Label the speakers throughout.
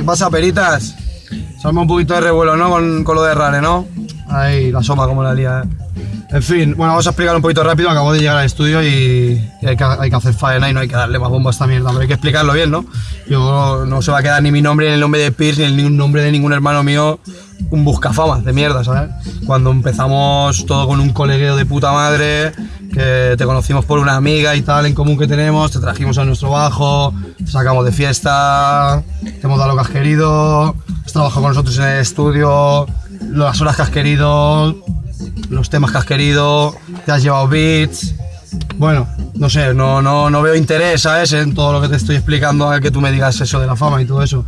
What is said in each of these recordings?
Speaker 1: ¿Qué pasa, peritas? Salma un poquito de revuelo, ¿no? Con, con lo de Rare, ¿no? Ahí, la soma como la lía, ¿eh? En fin, bueno, vamos a explicar un poquito rápido. Acabo de llegar al estudio y, hay, que, hacer faena y no hay que darle más mierda, pero hay que explicarlo bien, ¿no? Yo no se va a quedar ni mi nombre, ni el nombre de Pierce, ni el nombre de ningún hermano mío un buscafamas de mierda, ¿sabes? Cuando empezamos todo con un colegueo de puta madre, que te conocimos por una amiga y tal en común que tenemos, te trajimos a nuestro bajo, te sacamos de fiesta, te hemos dado lo que has querido, has trabajado con nosotros en el estudio, las horas que has querido, los temas que has querido, te has llevado beats. Bueno, no sé, no, no, no veo interés, ¿sabes? En todo lo que te estoy explicando a que tú me digas eso de la fama y todo eso.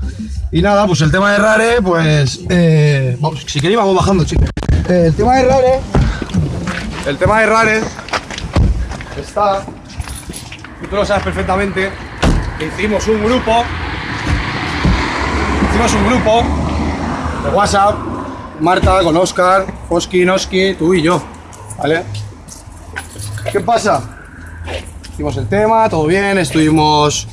Speaker 1: Y nada, pues el tema de Rare, pues. Eh, vamos, si queréis, vamos bajando, chicos. Eh, el tema de Rare. El tema de Rare. Está. Tú lo sabes perfectamente. Hicimos un grupo. Hicimos un grupo de WhatsApp. Marta con Oscar, Oski, Noski, tú y yo. ¿Vale? ¿Qué pasa? Hicimos el tema, todo bien, estuvimos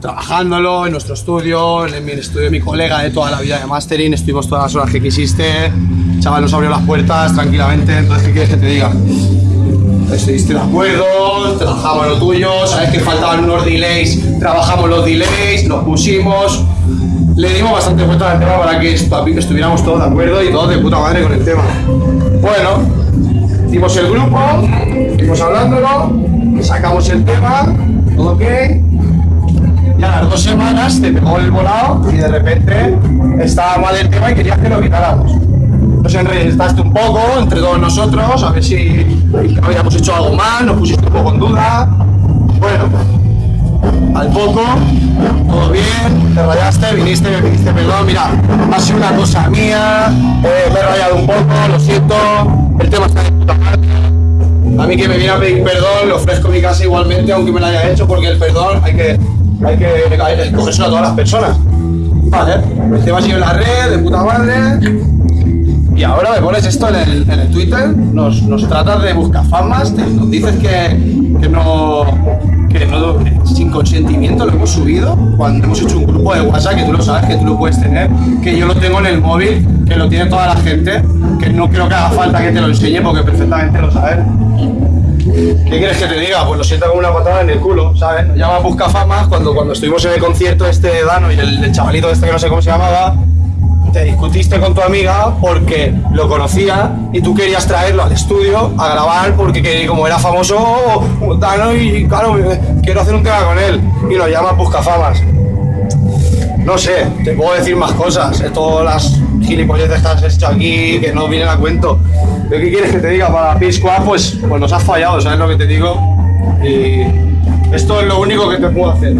Speaker 1: trabajándolo en nuestro estudio, en mi estudio de mi colega de toda la vida de mastering, estuvimos todas las horas que quisiste, chaval nos abrió las puertas tranquilamente, entonces ¿qué quieres que te diga? Estuviste de acuerdo, trabajamos lo tuyo, sabes que faltaban unos delays, trabajamos los delays, nos pusimos, le dimos bastante vuelta al tema para que estuviéramos todos de acuerdo y todos de puta madre con el tema. Bueno, hicimos el grupo, fuimos hablándolo, sacamos el tema, todo ok, y a las dos semanas te pegó el volado y de repente estaba mal el tema y querías que lo quitáramos. Nos enredaste un poco entre todos nosotros, a ver si habíamos hecho algo mal, nos pusiste un poco en duda. Poco, todo bien, te rayaste, viniste, me pediste perdón, mira, ha sido una cosa mía, eh, me he rayado un poco, lo siento, el tema está de puta madre. A mí que me viene a pedir perdón, le ofrezco mi casa igualmente, aunque me lo haya hecho, porque el perdón hay que, hay que, hay que cogérselo a todas las personas. Vale, el tema sigue en la red, de puta madre. Y ahora me pones esto en el, en el Twitter, nos, nos tratas de buscar famas, te- nos dices que, que no, que no, sin consentimiento lo hemos subido, cuando hemos hecho un grupo de WhatsApp, que tú lo sabes, que tú lo puedes tener, que yo lo tengo en el móvil, que lo tiene toda la gente, que no creo que haga falta que te lo enseñe porque perfectamente lo sabes. ¿Qué quieres que te diga? Pues lo siento como una patada en el culo, ¿sabes? Nos llama Buscafamas cuando, cuando estuvimos en el concierto este de Dano y el, el chavalito este que no sé cómo se llamaba, te discutiste con tu amiga porque lo conocía y tú querías traerlo al estudio a grabar porque que- como era famoso Dano y claro, quiero hacer un tema con él y lo llama Buscafamas. No sé, te puedo decir más cosas, eh, todas las gilipolleces que has hecho aquí que no vienen a cuento. ¿Pero qué quieres que te diga? Para P-Squad, pues, pues nos has fallado, ¿sabes lo que te digo? Y esto es lo único que te puedo hacer.